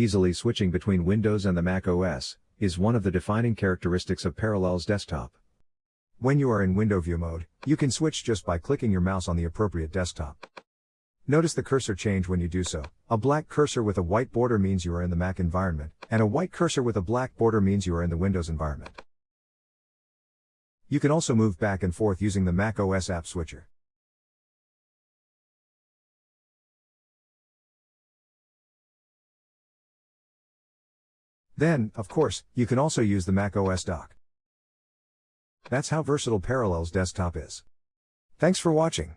Easily switching between Windows and the Mac OS is one of the defining characteristics of Parallels Desktop. When you are in window view mode, you can switch just by clicking your mouse on the appropriate desktop. Notice the cursor change when you do so. A black cursor with a white border means you are in the Mac environment, and a white cursor with a black border means you are in the Windows environment. You can also move back and forth using the Mac OS app switcher. Then, of course, you can also use the Mac OS dock. That's how versatile Parallels Desktop is. Thanks for watching.